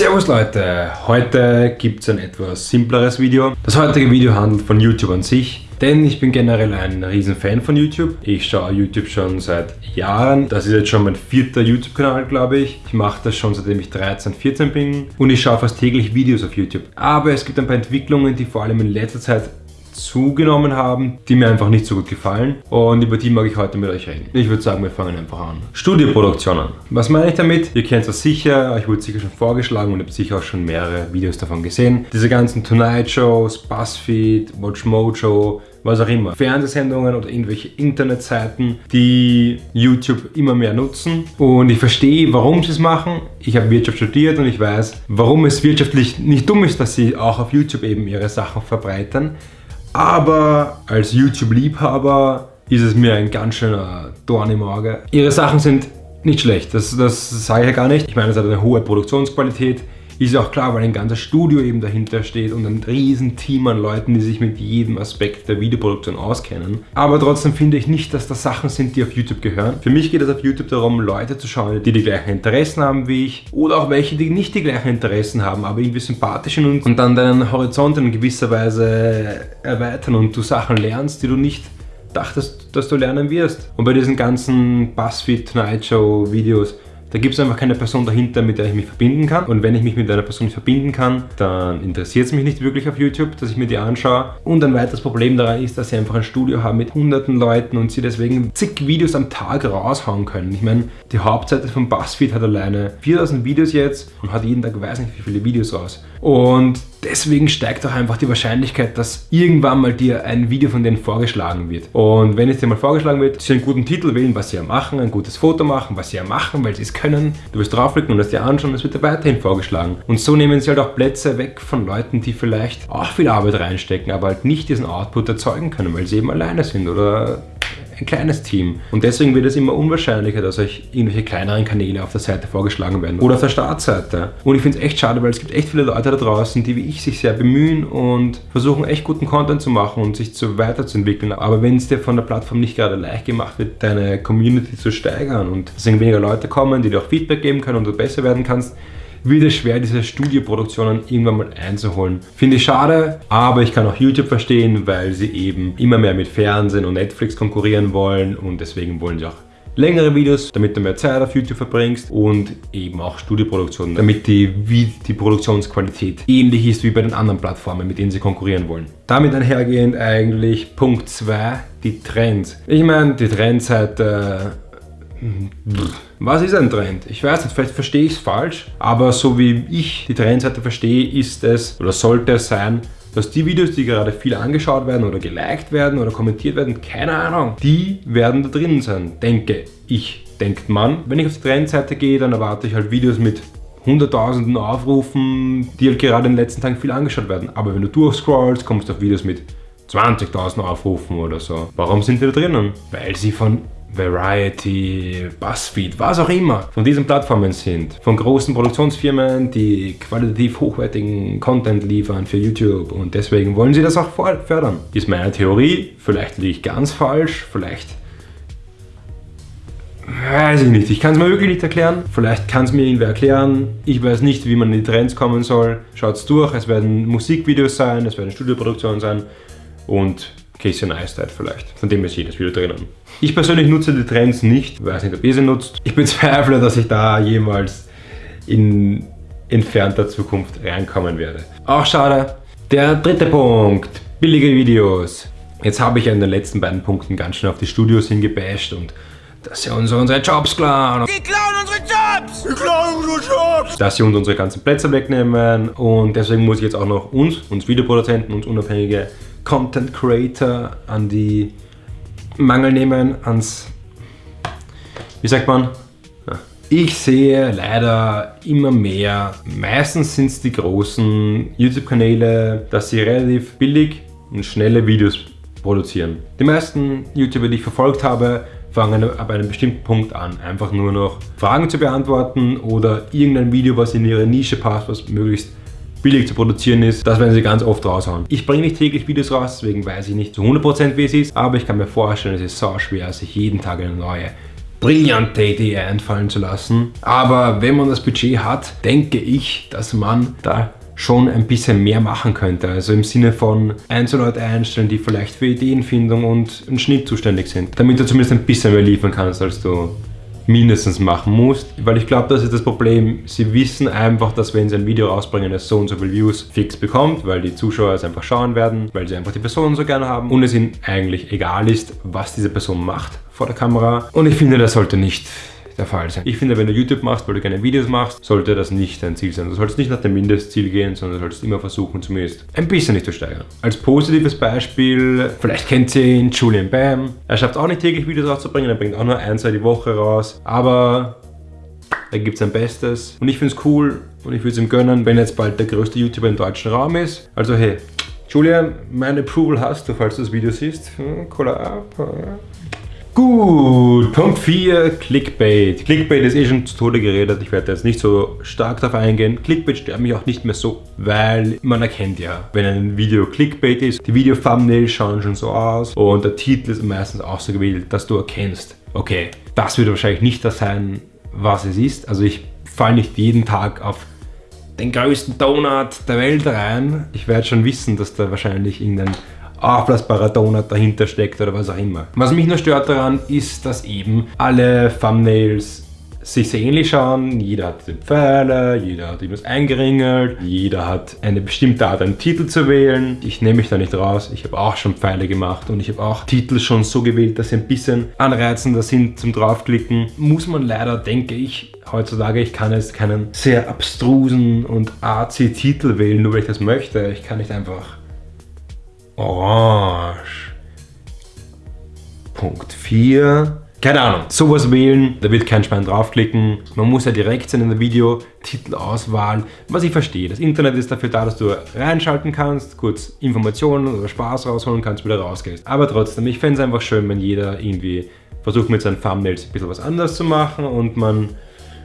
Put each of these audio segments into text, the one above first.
Servus Leute, heute gibt es ein etwas simpleres Video. Das heutige Video handelt von YouTube an sich, denn ich bin generell ein riesen Fan von YouTube. Ich schaue YouTube schon seit Jahren. Das ist jetzt schon mein vierter YouTube-Kanal, glaube ich. Ich mache das schon seitdem ich 13, 14 bin und ich schaue fast täglich Videos auf YouTube. Aber es gibt ein paar Entwicklungen, die vor allem in letzter Zeit zugenommen haben, die mir einfach nicht so gut gefallen und über die mag ich heute mit euch reden. Ich würde sagen, wir fangen einfach an. Studioproduktionen. Was meine ich damit? Ihr kennt das sicher, euch wurde sicher schon vorgeschlagen und habt sicher auch schon mehrere Videos davon gesehen. Diese ganzen Tonight Shows, Buzzfeed, Watch Mojo, was auch immer. Fernsehsendungen oder irgendwelche Internetseiten, die YouTube immer mehr nutzen. Und ich verstehe, warum sie es machen. Ich habe Wirtschaft studiert und ich weiß, warum es wirtschaftlich nicht dumm ist, dass sie auch auf YouTube eben ihre Sachen verbreitern. Aber als YouTube-Liebhaber ist es mir ein ganz schöner Dorn im Auge. Ihre Sachen sind nicht schlecht, das, das sage ich ja gar nicht. Ich meine, es hat eine hohe Produktionsqualität. Ist ja auch klar, weil ein ganzes Studio eben dahinter steht und ein riesen Team an Leuten, die sich mit jedem Aspekt der Videoproduktion auskennen. Aber trotzdem finde ich nicht, dass das Sachen sind, die auf YouTube gehören. Für mich geht es auf YouTube darum, Leute zu schauen, die die gleichen Interessen haben wie ich oder auch welche, die nicht die gleichen Interessen haben, aber irgendwie sympathisch sind und dann deinen Horizont in gewisser Weise erweitern und du Sachen lernst, die du nicht dachtest, dass du lernen wirst. Und bei diesen ganzen BuzzFeed Tonight Show Videos da gibt es einfach keine Person dahinter, mit der ich mich verbinden kann. Und wenn ich mich mit einer Person verbinden kann, dann interessiert es mich nicht wirklich auf YouTube, dass ich mir die anschaue. Und ein weiteres Problem daran ist, dass sie einfach ein Studio haben mit hunderten Leuten und sie deswegen zig Videos am Tag raushauen können. Ich meine, die Hauptseite von BuzzFeed hat alleine 4000 Videos jetzt und hat jeden Tag weiß nicht wie viele Videos raus. Und deswegen steigt auch einfach die Wahrscheinlichkeit, dass irgendwann mal dir ein Video von denen vorgeschlagen wird. Und wenn es dir mal vorgeschlagen wird, sie einen guten Titel wählen, was sie ja machen, ein gutes Foto machen, was sie ja machen, weil sie es können. Du wirst draufklicken und das dir anschauen, es wird dir weiterhin vorgeschlagen. Und so nehmen sie halt auch Plätze weg von Leuten, die vielleicht auch viel Arbeit reinstecken, aber halt nicht diesen Output erzeugen können, weil sie eben alleine sind oder ein kleines Team. Und deswegen wird es immer unwahrscheinlicher, dass euch irgendwelche kleineren Kanäle auf der Seite vorgeschlagen werden oder auf der Startseite. Und ich finde es echt schade, weil es gibt echt viele Leute da draußen, die wie ich sich sehr bemühen und versuchen echt guten Content zu machen und sich zu weiterzuentwickeln. Aber wenn es dir von der Plattform nicht gerade leicht gemacht wird, deine Community zu steigern und deswegen weniger Leute kommen, die dir auch Feedback geben können und du besser werden kannst, wird es schwer, diese Studioproduktionen irgendwann mal einzuholen. Finde ich schade, aber ich kann auch YouTube verstehen, weil sie eben immer mehr mit Fernsehen und Netflix konkurrieren wollen und deswegen wollen sie auch längere Videos, damit du mehr Zeit auf YouTube verbringst und eben auch Studioproduktionen, damit die, wie die Produktionsqualität ähnlich ist wie bei den anderen Plattformen, mit denen sie konkurrieren wollen. Damit einhergehend eigentlich Punkt 2, die Trends. Ich meine, die Trends seit äh, was ist ein Trend? Ich weiß nicht, vielleicht verstehe ich es falsch, aber so wie ich die Trendseite verstehe, ist es oder sollte es sein, dass die Videos, die gerade viel angeschaut werden oder geliked werden oder kommentiert werden, keine Ahnung, die werden da drin sein, denke ich, denkt man. Wenn ich auf die Trendseite gehe, dann erwarte ich halt Videos mit hunderttausenden Aufrufen, die halt gerade in den letzten Tagen viel angeschaut werden. Aber wenn du durchscrollst, kommst du auf Videos mit 20.000 Aufrufen oder so. Warum sind die da drinnen? Weil sie von Variety, Buzzfeed, was auch immer von diesen Plattformen sind. Von großen Produktionsfirmen, die qualitativ hochwertigen Content liefern für YouTube und deswegen wollen sie das auch fördern. Ist meine Theorie, vielleicht liege ich ganz falsch, vielleicht Weiß ich nicht. Ich kann es mir wirklich nicht erklären. Vielleicht kann es mir irgendwer erklären. Ich weiß nicht, wie man in die Trends kommen soll. Schaut's durch. Es werden Musikvideos sein, es werden Studioproduktionen sein und Casey Neistat vielleicht. Von dem ist jedes Video drinnen. Ich persönlich nutze die Trends nicht, weiß nicht, ob ihr sie nutzt. Ich bezweifle, dass ich da jemals in entfernter Zukunft reinkommen werde. Auch schade. Der dritte Punkt, billige Videos. Jetzt habe ich ja in den letzten beiden Punkten ganz schön auf die Studios hingebasht und dass sie uns unsere Jobs klauen. Die klauen unsere Jobs! Die klauen unsere Jobs! Dass sie uns unsere ganzen Plätze wegnehmen und deswegen muss ich jetzt auch noch uns, uns Videoproduzenten, uns unabhängige Content Creator an die Mangel nehmen, ans, wie sagt man? Ich sehe leider immer mehr, meistens sind es die großen YouTube-Kanäle, dass sie relativ billig und schnelle Videos produzieren. Die meisten YouTuber, die ich verfolgt habe, fangen ab einem bestimmten Punkt an, einfach nur noch Fragen zu beantworten oder irgendein Video, was in ihre Nische passt, was möglichst billig zu produzieren ist, das werden sie ganz oft raushauen. Ich bringe nicht täglich Videos raus, deswegen weiß ich nicht zu 100% wie es ist, aber ich kann mir vorstellen, es ist so schwer, sich jeden Tag eine neue brillante Idee einfallen zu lassen. Aber wenn man das Budget hat, denke ich, dass man da schon ein bisschen mehr machen könnte. Also im Sinne von Einzelleute einstellen, die vielleicht für Ideenfindung und einen Schnitt zuständig sind. Damit du zumindest ein bisschen mehr liefern kannst, als du mindestens machen musst. Weil ich glaube, das ist das Problem. Sie wissen einfach, dass wenn sie ein Video rausbringen, es so und so viele Views fix bekommt, weil die Zuschauer es einfach schauen werden, weil sie einfach die Person so gerne haben und es ihnen eigentlich egal ist, was diese Person macht vor der Kamera. Und ich finde, das sollte nicht der Fall sein. Ich finde, wenn du YouTube machst, weil du gerne Videos machst, sollte das nicht dein Ziel sein. Du sollst nicht nach dem Mindestziel gehen, sondern du sollst immer versuchen, zumindest ein bisschen nicht zu steigern. Als positives Beispiel, vielleicht kennt ihr ihn, Julian Bam. Er schafft auch nicht täglich Videos rauszubringen, er bringt auch nur ein, zwei die Woche raus, aber er gibt sein Bestes und ich finde es cool und ich würde es ihm gönnen, wenn er jetzt bald der größte YouTuber im deutschen Raum ist. Also hey, Julian, mein Approval hast du, falls du das Video siehst. Hm, Cola ab. Gut, Punkt 4, Clickbait. Clickbait ist eh schon zu Tode geredet, ich werde jetzt nicht so stark darauf eingehen. Clickbait stört mich auch nicht mehr so, weil man erkennt ja, wenn ein Video Clickbait ist, die Video-Thumbnails schauen schon so aus und der Titel ist meistens auch so gewählt, dass du erkennst, okay, das wird wahrscheinlich nicht das sein, was es ist. Also ich falle nicht jeden Tag auf den größten Donut der Welt rein. Ich werde schon wissen, dass da wahrscheinlich irgendein aufblasbarer Donut dahinter steckt oder was auch immer. Was mich nur stört daran ist, dass eben alle Thumbnails sich sehr ähnlich schauen. Jeder hat den Pfeiler, jeder hat irgendwas eingeringelt, jeder hat eine bestimmte Art, einen Titel zu wählen. Ich nehme mich da nicht raus. Ich habe auch schon Pfeile gemacht und ich habe auch Titel schon so gewählt, dass sie ein bisschen anreizender sind zum draufklicken. Muss man leider, denke ich, heutzutage, ich kann jetzt keinen sehr abstrusen und arzi Titel wählen, nur weil ich das möchte. Ich kann nicht einfach Orange. Punkt 4. Keine Ahnung, sowas wählen, da wird kein Schwein draufklicken. Man muss ja direkt sein in der Videotitelauswahl, was ich verstehe. Das Internet ist dafür da, dass du reinschalten kannst, kurz Informationen oder Spaß rausholen kannst, wieder rausgehst. Aber trotzdem, ich fände es einfach schön, wenn jeder irgendwie versucht mit seinen Thumbnails ein bisschen was anderes zu machen und man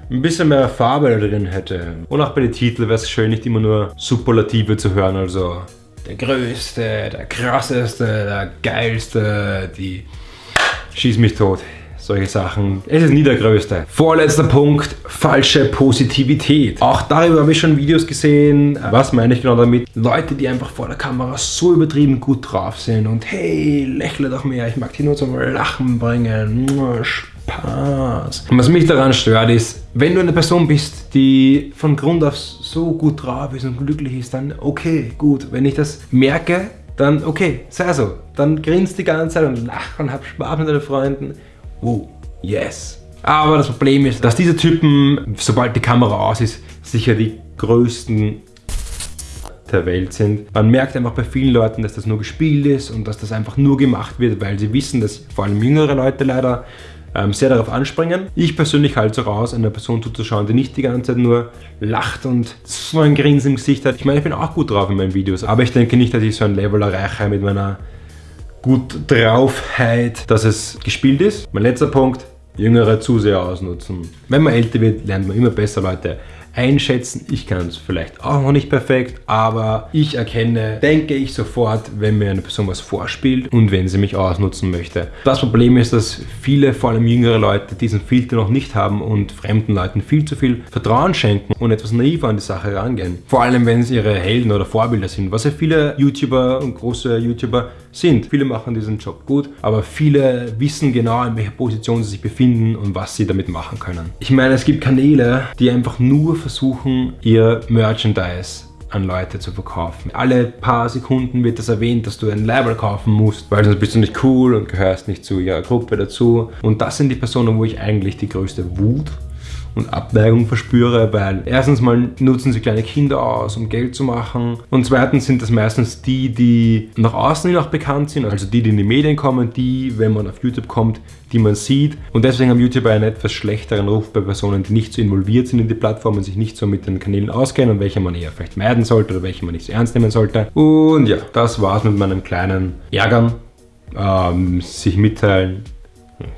ein bisschen mehr Farbe drin hätte. Und auch bei den Titeln wäre es schön, nicht immer nur Superlative zu hören, also der Größte, der Krasseste, der Geilste, die schieß mich tot. Solche Sachen. Es ist nie der Größte. Vorletzter Punkt, falsche Positivität. Auch darüber habe ich schon Videos gesehen. Was meine ich genau damit? Leute, die einfach vor der Kamera so übertrieben gut drauf sind und hey, lächle doch mehr, ich mag dich nur zum Lachen bringen. Und was mich daran stört ist, wenn du eine Person bist, die von Grund auf so gut drauf ist und glücklich ist, dann okay, gut. Wenn ich das merke, dann okay, sei so. Dann grinst die ganze Zeit und lach und hab Spaß mit deinen Freunden. Wow, yes. Aber das Problem ist, dass diese Typen, sobald die Kamera aus ist, sicher die größten der Welt sind. Man merkt einfach bei vielen Leuten, dass das nur gespielt ist und dass das einfach nur gemacht wird, weil sie wissen, dass vor allem jüngere Leute leider ähm, sehr darauf anspringen. Ich persönlich halte es auch aus, einer Person zuzuschauen, die nicht die ganze Zeit nur lacht und so ein Grinsen im Gesicht hat. Ich meine, ich bin auch gut drauf in meinen Videos, aber ich denke nicht, dass ich so ein Level erreiche mit meiner gut draufheit, dass es gespielt ist. Mein letzter Punkt, jüngere Zuseher ausnutzen. Wenn man älter wird, lernt man immer besser Leute einschätzen. Ich kann es vielleicht auch noch nicht perfekt, aber ich erkenne, denke ich sofort, wenn mir eine Person was vorspielt und wenn sie mich ausnutzen möchte. Das Problem ist, dass viele, vor allem jüngere Leute, diesen Filter noch nicht haben und fremden Leuten viel zu viel Vertrauen schenken und etwas naiver an die Sache rangehen. Vor allem, wenn es ihre Helden oder Vorbilder sind, was ja viele YouTuber und große YouTuber sind. Viele machen diesen Job gut, aber viele wissen genau, in welcher Position sie sich befinden und was sie damit machen können. Ich meine, es gibt Kanäle, die einfach nur versuchen, ihr Merchandise an Leute zu verkaufen. Alle paar Sekunden wird das erwähnt, dass du ein Label kaufen musst, weil sonst bist du nicht cool und gehörst nicht zu ihrer Gruppe dazu. Und das sind die Personen, wo ich eigentlich die größte Wut und Abneigung verspüre, weil erstens mal nutzen sie kleine Kinder aus, um Geld zu machen und zweitens sind das meistens die, die nach außen hin auch bekannt sind, also die, die in die Medien kommen, die, wenn man auf YouTube kommt, die man sieht und deswegen haben YouTuber einen etwas schlechteren Ruf bei Personen, die nicht so involviert sind in die Plattform und sich nicht so mit den Kanälen auskennen und welche man eher vielleicht meiden sollte oder welche man nicht so ernst nehmen sollte. Und ja, das war's mit meinem kleinen Ärgern, ähm, sich mitteilen,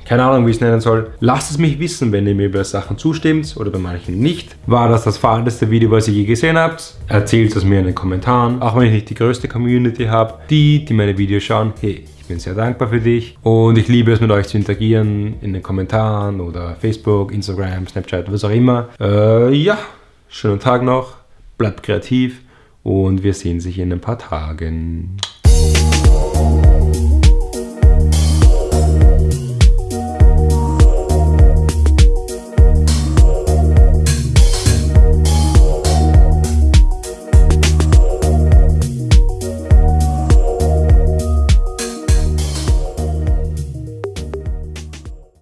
keine Ahnung, wie ich es nennen soll. Lasst es mich wissen, wenn ihr mir bei Sachen zustimmt oder bei manchen nicht. War das das veralteste Video, was ihr je gesehen habt? Erzählt es mir in den Kommentaren. Auch wenn ich nicht die größte Community habe. Die, die meine Videos schauen, hey, ich bin sehr dankbar für dich. Und ich liebe es, mit euch zu interagieren in den Kommentaren oder Facebook, Instagram, Snapchat, was auch immer. Äh, ja, schönen Tag noch. Bleibt kreativ und wir sehen sich in ein paar Tagen.